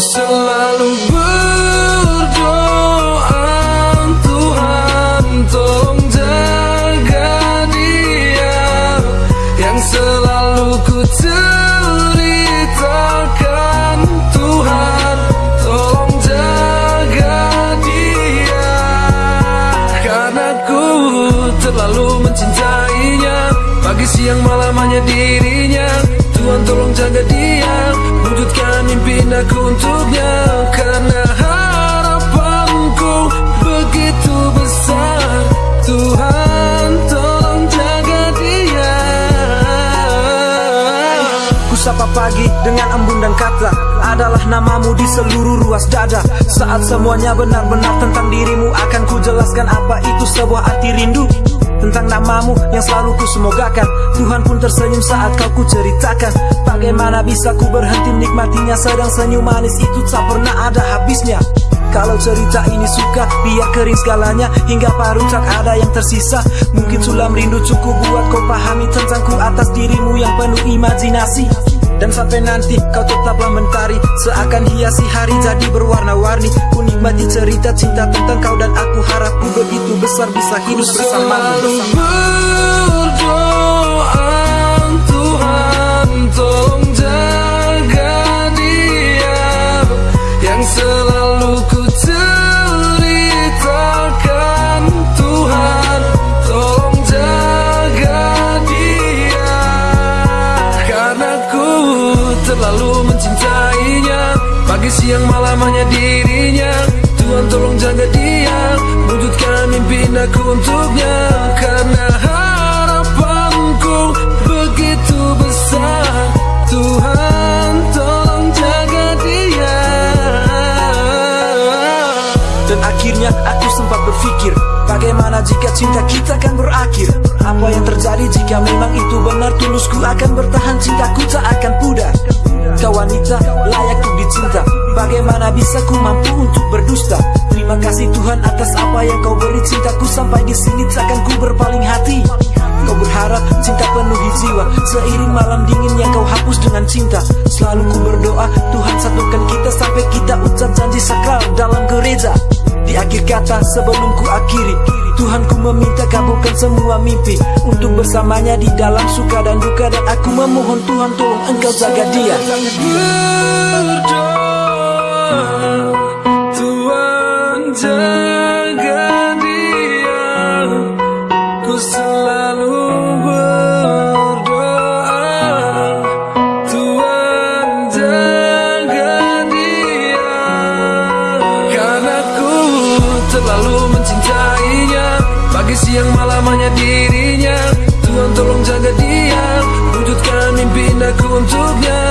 selalu berdoa Tuhan tolong jaga dia Yang selalu ku ceritakan. Tuhan tolong jaga dia Karena ku terlalu mencintainya. Pagi siang malam hanya dirinya. Tuhan tolong jaga dia. Mimpi aku untuknya Karena harapanku. Begitu besar Tuhan tolong jaga dia. Ku sapa pagi dengan embun dan kata Adalah namamu di seluruh ruas dada. Saat semuanya benar-benar tentang dirimu Akan ku jelaskan apa itu sebuah arti rindu tentang namamu yang selalu ku semogakan Tuhan pun tersenyum saat kau ku ceritakan Bagaimana bisa ku berhenti menikmatinya? Sedang senyum manis itu tak pernah ada habisnya. Kalau cerita ini suka biar kering segalanya. Hingga paru tak ada yang tersisa. Mungkin sulam rindu cukup buat kau pahami Tentangku atas dirimu yang penuh imajinasi. Dan sampai nanti kau tetaplah mentari. Seakan hiasi hari jadi berwarna-warni. Ku nikmati cerita cinta tentang kau dan aku. Harap ku begitu besar bisa hidup bersamamu. berdoa Tuhan tolong jaga dia. Yang selalu ku ceritakan Tuhan tolong jaga dia. Karena ku terlalu mencintainya Pagi siang malam hanya dirinya. Tuhan tolong jaga dia Wujudkan aku untuknya Karena harapanku begitu besar. Tuhan tolong jaga dia. Dan akhirnya aku sempat berpikir Bagaimana jika cinta kita akan berakhir? Apa yang terjadi jika memang itu benar? Tulusku akan bertahan cintaku tak akan pudar. Kau wanita layak Bagaimana bisa ku mampu untuk berdusta? Terima kasih Tuhan atas apa yang kau beri cintaku Sampai di sini. Takkan ku berpaling hati. Kau berharap cinta penuhi jiwa. Seiring malam dingin yang kau hapus dengan cinta. Selalu ku berdoa Tuhan satukan kita Sampai kita ucap janji sakral dalam gereja. Di akhir kata sebelum ku akhiri Tuhan ku meminta kabulkan semua mimpi Untuk bersamanya di dalam suka dan duka. Dan aku memohon Tuhan tolong engkau jaga dia. Berdoa terlalu mencintainya Pagi siang malam hanya dirinya. Tuhan tolong jaga dia. Wujudkan mimpi aku untuknya